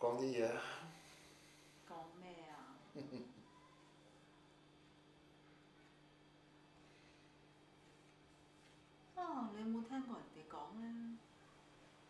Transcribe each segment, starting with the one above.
讲啲嘢。讲咩啊？啊，你有冇听过人哋讲咧？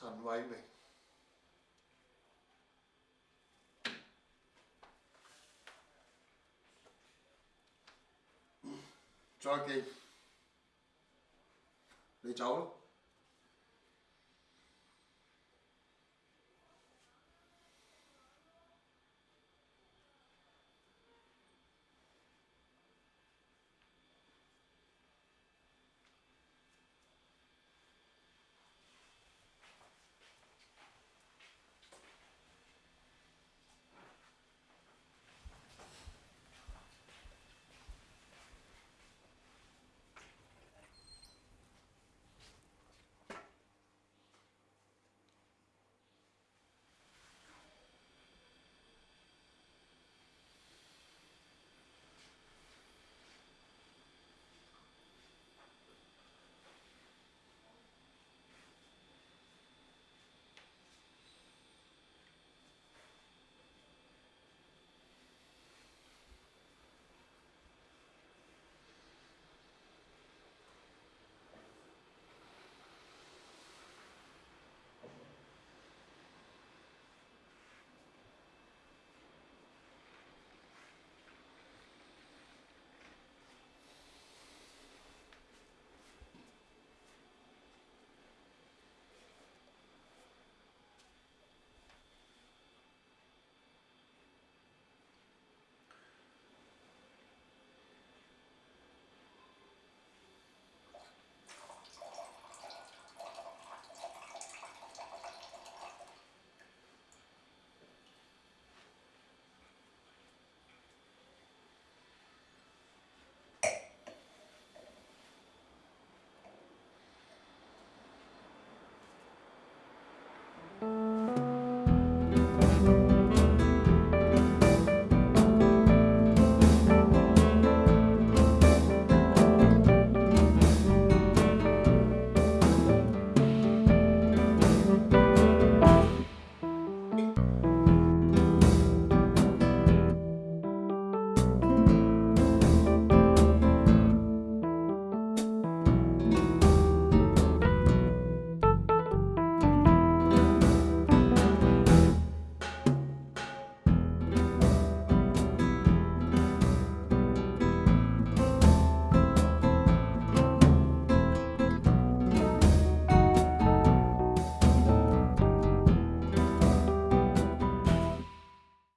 surviving. cho kì để cháu